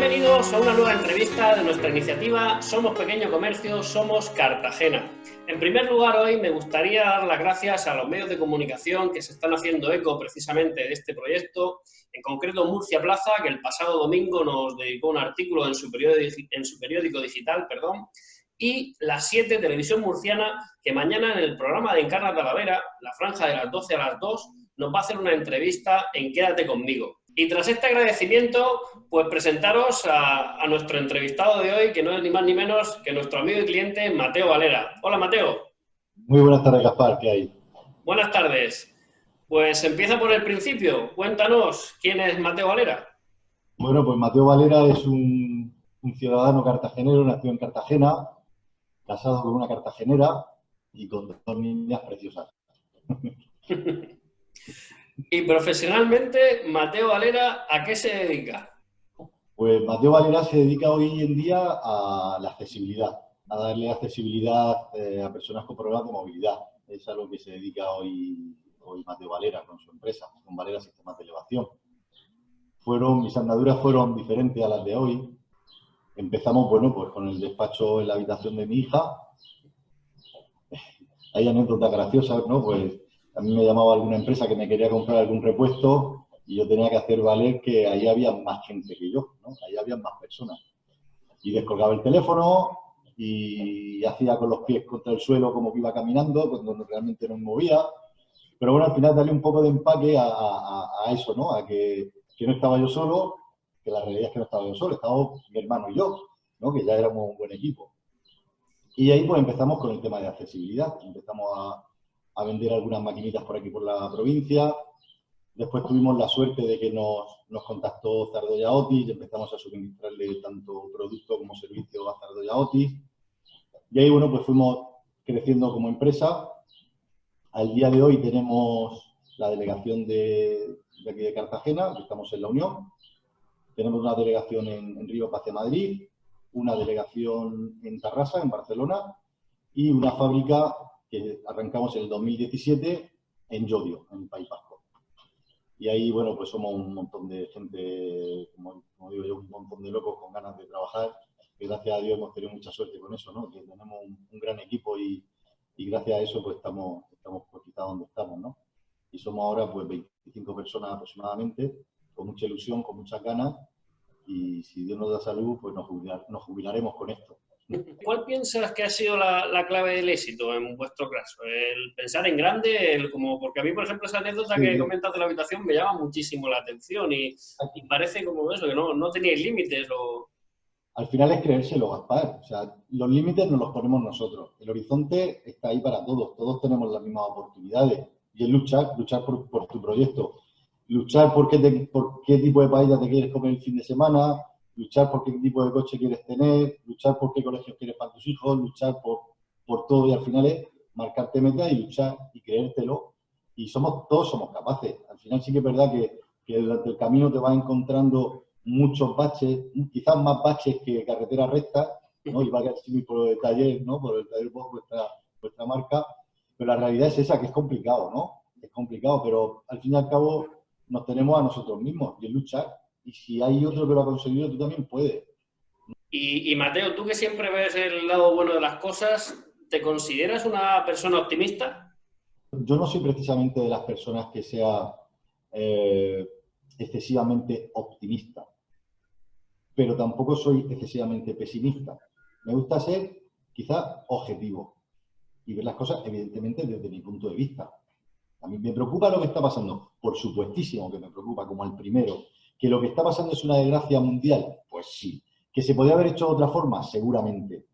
Bienvenidos a una nueva entrevista de nuestra iniciativa Somos Pequeño Comercio, Somos Cartagena. En primer lugar, hoy me gustaría dar las gracias a los medios de comunicación que se están haciendo eco precisamente de este proyecto, en concreto Murcia Plaza, que el pasado domingo nos dedicó un artículo en su periódico, digital, perdón, y las 7 Televisión Murciana, que mañana en el programa de Encarna Talavera, la franja de las 12 a las 2, nos va a hacer una entrevista en Quédate conmigo. Y tras este agradecimiento, pues presentaros a, nuestro entrevistado de hoy, que no es ni más ni menos que nuestro amigo y cliente Mateo Valera. Hola, Mateo. Muy buenas tardes, Gaspar, ¿qué hay? Buenas tardes. Pues empieza por el principio. Cuéntanos, ¿quién es Mateo Valera? Bueno, pues Mateo Valera es un, un ciudadano cartagenero, nació en Cartagena, casado con una cartagenera y con dos niñas preciosas. Y profesionalmente, Mateo Valera, ¿a qué se dedica? Pues Mateo Valera se dedica hoy en día a la accesibilidad, a darle accesibilidad eh, a personas con problemas de movilidad. Es a lo que se dedica hoy, hoy Mateo Valera con su empresa, con Valera Sistemas de Elevación. Fueron, mis andaduras fueron diferentes a las de hoy. Empezamos, bueno, pues con el despacho en la habitación de mi hija. Hay anécdotas graciosas, ¿no? Pues a mí me llamaba alguna empresa que me quería comprar algún repuesto y yo tenía que hacer valer que ahí había más gente que yo, ¿no? Ahí había más personas. Y descolgaba el teléfono y hacía con los pies contra el suelo como que iba caminando, cuando realmente no me movía. Pero bueno, al final darle un poco de empaque a, eso, ¿no? A que, no estaba yo solo, que la realidad es que no estaba yo solo, estaba mi hermano y yo, ¿no? Que ya éramos un buen equipo. Y ahí pues empezamos con el tema de accesibilidad. Empezamos a, a vender algunas maquinitas por aquí por la provincia. Después tuvimos la suerte de que nos, nos contactó Zardoya Otis y empezamos a suministrarle tanto producto como servicio a Zardoya Otis. Y ahí, bueno, pues fuimos creciendo como empresa. Al día de hoy tenemos la delegación de, de aquí de Cartagena, estamos en la Unión. Tenemos una delegación en, en Río Paz Madrid, una delegación en Tarrasa, en Barcelona, y una fábrica que arrancamos en el 2017 en Llodio, en País Vasco. Y ahí, bueno, pues somos un montón de gente, como, digo yo, un montón de locos con ganas de trabajar. Y gracias a Dios hemos tenido mucha suerte con eso, ¿no? Que tenemos un, gran equipo y, y, gracias a eso pues estamos, estamos pues, quizá donde estamos, ¿no? Y somos ahora pues 25 personas aproximadamente, con mucha ilusión, con muchas ganas y si Dios nos da salud, pues nos, nos jubilaremos con esto. ¿Cuál piensas que ha sido la, clave del éxito en vuestro caso? ¿El pensar en grande? El, como, porque a mí, por ejemplo, esa anécdota que comentas de la habitación me llama muchísimo la atención y, parece como eso, que no, no teníais límites. O... Al final es creérselo, Gaspar. O sea, los límites nos los ponemos nosotros. El horizonte está ahí para todos. Todos tenemos las mismas oportunidades. Y es luchar, luchar por, por tu proyecto. Luchar por qué, por qué tipo de paella te quieres comer el fin de semana, luchar por qué tipo de coche quieres tener, luchar por qué colegio quieres para tus hijos, luchar por, por todo y al final es marcarte metas y luchar y creértelo. Y somos todos somos capaces. Al final sí que es verdad que, que durante el camino te vas encontrando muchos baches, quizás más baches que carretera recta, ¿no? y va a ser por el taller, ¿no? por el taller por vuestra, vuestra marca, pero la realidad es esa, que es complicado, ¿no? Es complicado, pero al fin y al cabo nos tenemos a nosotros mismos y es luchar y si hay otro que lo ha conseguido, tú también puedes. Y, Mateo, tú que siempre ves el lado bueno de las cosas, ¿te consideras una persona optimista? Yo no soy precisamente de las personas que sea eh, excesivamente optimista, pero tampoco soy excesivamente pesimista. Me gusta ser quizá objetivo y ver las cosas evidentemente desde mi punto de vista. A mí me preocupa lo que está pasando, por supuestísimo que me preocupa, como el primero, ¿Que lo que está pasando es una desgracia mundial? Pues sí. ¿Que se podría haber hecho de otra forma? Seguramente.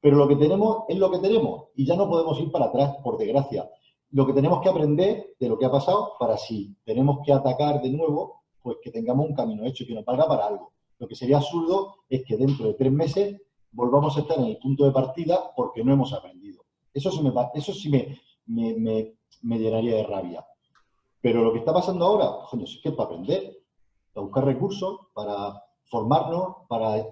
Pero lo que tenemos es lo que tenemos y ya no podemos ir para atrás, por desgracia. Lo que tenemos que aprender de lo que ha pasado para si tenemos que atacar de nuevo, pues que tengamos un camino hecho y que nos valga para algo. Lo que sería absurdo es que dentro de tres meses volvamos a estar en el punto de partida porque no hemos aprendido. Eso sí me, eso sí me, me, me, llenaría de rabia. Pero lo que está pasando ahora, coño, es que es para aprender para buscar recursos, para formarnos, para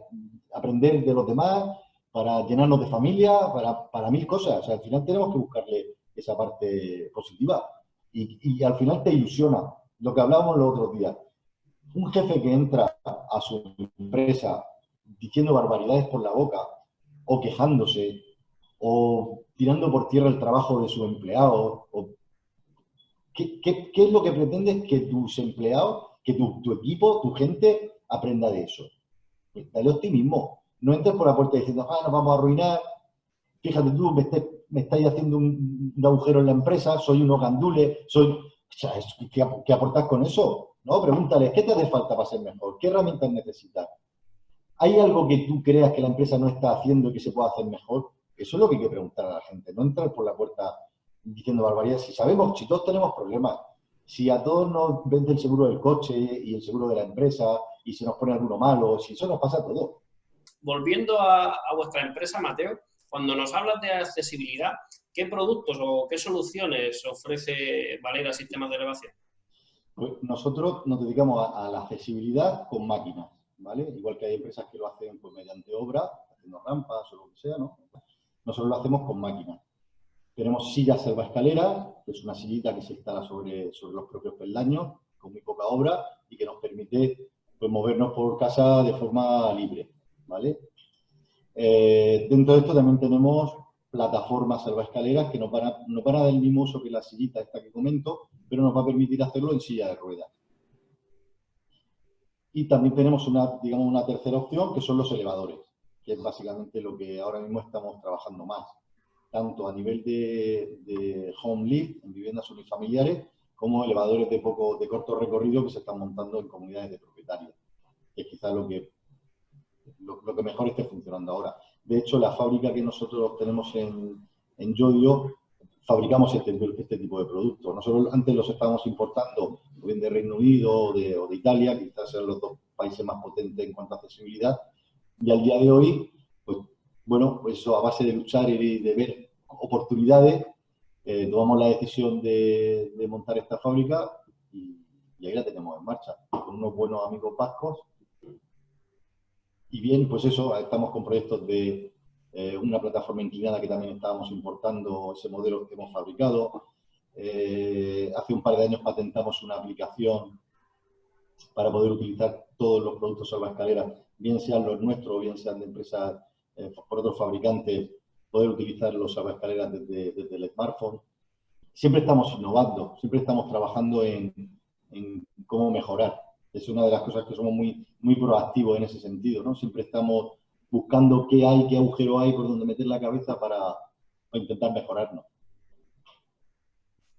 aprender de los demás, para llenarnos de familia, para, para mil cosas. Al final tenemos que buscarle esa parte positiva. Y, al final te ilusiona. Lo que hablábamos los otros días. Un jefe que entra a su empresa diciendo barbaridades por la boca, o quejándose, o tirando por tierra el trabajo de su empleado, o ¿qué, es lo que pretendes que tus empleados, que tu, equipo, tu gente aprenda de eso? Dale optimismo. No entres por la puerta diciendo, ah, nos vamos a arruinar, fíjate tú, me, estáis haciendo un, agujero en la empresa, soy unos gandules, soy... ¿qué, ¿Qué aportas con eso? ¿no? Pregúntale, ¿qué te hace falta para ser mejor? ¿Qué herramientas necesitas? ¿Hay algo que tú creas que la empresa no está haciendo y que se pueda hacer mejor? Eso es lo que hay que preguntar a la gente, no entrar por la puerta diciendo barbaridades. Si sabemos, si todos tenemos problemas, si a todos nos vende el seguro del coche y el seguro de la empresa y se nos pone alguno malo, si eso nos pasa a todos. Volviendo a, a vuestra empresa, Mateo, cuando nos hablas de accesibilidad, ¿qué productos o qué soluciones ofrece Valera Sistemas de Elevación? Pues nosotros nos dedicamos a, la accesibilidad con máquinas, ¿vale? Igual que hay empresas que lo hacen pues, mediante obra, haciendo rampas o lo que sea, ¿no? Nosotros lo hacemos con máquinas. Tenemos sillas escaleras, que es una sillita que se instala sobre, sobre los propios peldaños, con muy poca obra, y que nos permite pues, movernos por casa de forma libre, ¿vale? Eh, dentro de esto también tenemos plataformas salvaescaleras que nos van, a, van dar el mismo uso que la sillita esta que comento, pero nos va a permitir hacerlo en silla de ruedas. Y también tenemos una, digamos, una tercera opción, que son los elevadores, que es básicamente lo que ahora mismo estamos trabajando más, tanto a nivel de, home lift, en viviendas unifamiliares, como elevadores de, poco, de corto recorrido que se están montando en comunidades de propietarios, es quizás lo que, lo que mejor esté funcionando ahora. De hecho, la fábrica que nosotros tenemos en, en Yodio, fabricamos este, este, tipo de productos. Nosotros antes los estábamos importando, de Reino Unido o de, Italia, quizás sean los dos países más potentes en cuanto a accesibilidad, y al día de hoy, pues bueno, pues eso a base de luchar y de ver oportunidades, eh, tomamos la decisión de, montar esta fábrica y, y, ahí la tenemos en marcha, con unos buenos amigos vascos y bien, pues eso, estamos con proyectos de eh, una plataforma inclinada que también estábamos importando ese modelo que hemos fabricado. Eh, hace un par de años patentamos una aplicación para poder utilizar todos los productos salva escaleras, bien sean los nuestros o bien sean de empresas eh, por otros fabricantes, poder utilizar los salvaescaleras desde, desde el smartphone. Siempre estamos innovando, siempre estamos trabajando en, en cómo mejorar es una de las cosas que somos muy, muy proactivos en ese sentido, ¿no? Siempre estamos buscando qué hay, qué agujero hay por donde meter la cabeza para, intentar mejorarnos.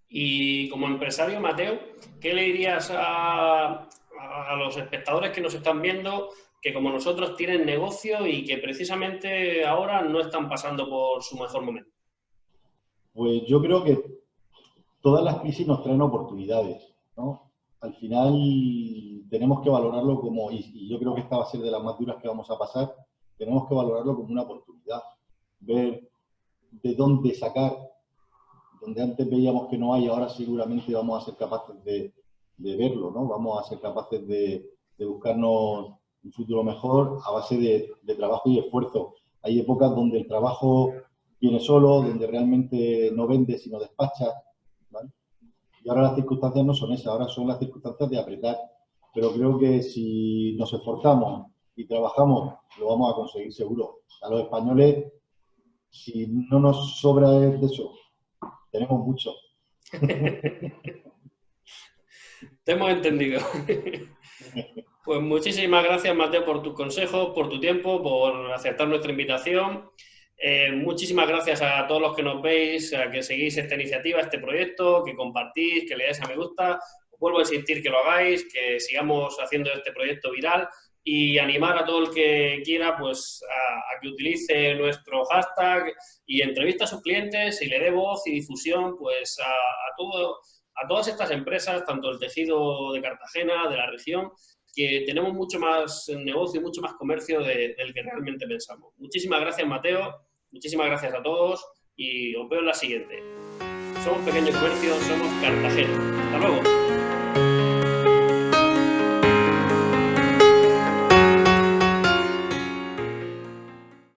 Y como empresario, Mateo, ¿qué le dirías a, a, los espectadores que nos están viendo que como nosotros tienen negocio y que precisamente ahora no están pasando por su mejor momento? Pues yo creo que todas las crisis nos traen oportunidades, ¿no? al final tenemos que valorarlo como, y, yo creo que esta va a ser de las más duras que vamos a pasar, tenemos que valorarlo como una oportunidad, ver de dónde sacar, donde antes veíamos que no hay, ahora seguramente vamos a ser capaces de, verlo, ¿no? Vamos a ser capaces de, buscarnos un futuro mejor a base de, de trabajo y esfuerzo. Hay épocas donde el trabajo viene solo, donde realmente no vende sino despacha, y ahora las circunstancias no son esas, ahora son las circunstancias de apretar. Pero creo que si nos esforzamos y trabajamos, lo vamos a conseguir seguro. A los españoles, si no nos sobra de eso, tenemos mucho. Te hemos entendido. Pues muchísimas gracias, Mateo, por tus consejos, por tu tiempo, por aceptar nuestra invitación. Eh, muchísimas gracias a todos los que nos veis, a que seguís esta iniciativa, este proyecto, que compartís, que le dais a me gusta. vuelvo a insistir que lo hagáis, que sigamos haciendo este proyecto viral y animar a todo el que quiera pues a, que utilice nuestro hashtag y entrevista a sus clientes y le dé voz y difusión pues a, todo, a todas estas empresas, tanto el tejido de Cartagena, de la región, que tenemos mucho más negocio, mucho más comercio del que realmente pensamos. Muchísimas gracias, Mateo. Muchísimas gracias a todos y os veo en la siguiente. Somos Pequeño Comercio, somos Cartagena. Hasta luego.